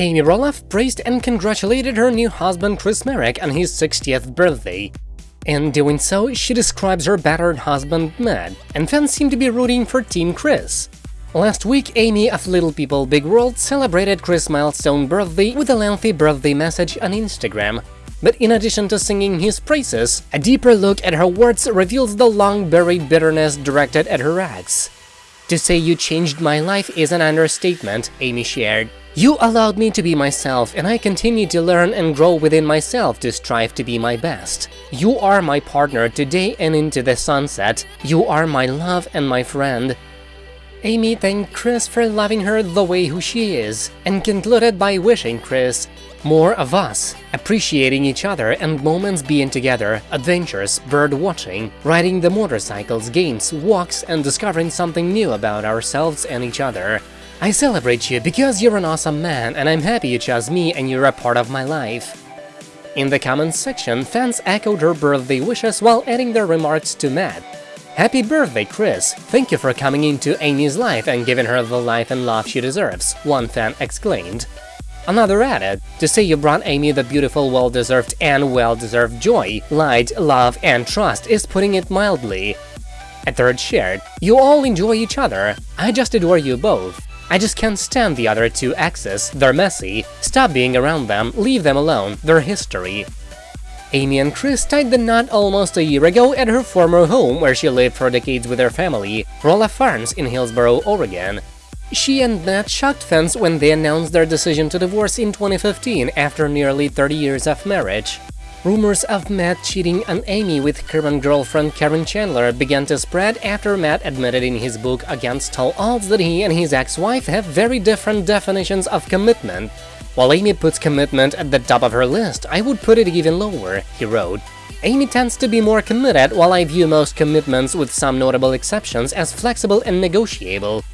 Amy Roloff praised and congratulated her new husband Chris Marek on his 60th birthday. In doing so, she describes her battered husband Matt, and fans seem to be rooting for Team Chris. Last week, Amy of Little People Big World celebrated Chris' milestone birthday with a lengthy birthday message on Instagram. But in addition to singing his praises, a deeper look at her words reveals the long-buried bitterness directed at her ex. To say you changed my life is an understatement, Amy shared. You allowed me to be myself, and I continue to learn and grow within myself to strive to be my best. You are my partner today and into the sunset. You are my love and my friend. Amy thanked Chris for loving her the way who she is, and concluded by wishing Chris more of us, appreciating each other and moments being together, adventures, bird watching, riding the motorcycles, games, walks and discovering something new about ourselves and each other. I celebrate you because you're an awesome man and I'm happy you chose me and you're a part of my life. In the comments section, fans echoed her birthday wishes while adding their remarks to Matt. Happy birthday, Chris! Thank you for coming into Amy's life and giving her the life and love she deserves, one fan exclaimed. Another added, to say you brought Amy the beautiful, well-deserved and well-deserved joy, light, love and trust is putting it mildly. A third shared, you all enjoy each other, I just adore you both. I just can't stand the other two exes, they're messy, stop being around them, leave them alone, they're history. Amy and Chris tied the knot almost a year ago at her former home where she lived for decades with her family, Roloff Farms in Hillsboro, Oregon. She and Matt shocked fans when they announced their decision to divorce in 2015 after nearly 30 years of marriage. Rumors of Matt cheating on Amy with current girlfriend Caryn Chandler began to spread after Matt admitted in his book Against All Odds that he and his ex-wife have very different definitions of commitment. While Amy puts commitment at the top of her list, I would put it even lower, he wrote. Amy tends to be more committed, while I view most commitments, with some notable exceptions, as flexible and negotiable.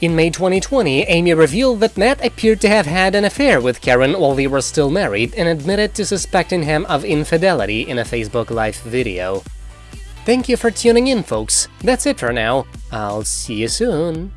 In May 2020, Amy revealed that Matt appeared to have had an affair with Caryn while they were still married and admitted to suspecting him of infidelity in a Facebook Live video. Thank you for tuning in, folks. That's it for now. I'll see you soon.